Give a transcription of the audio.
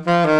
Música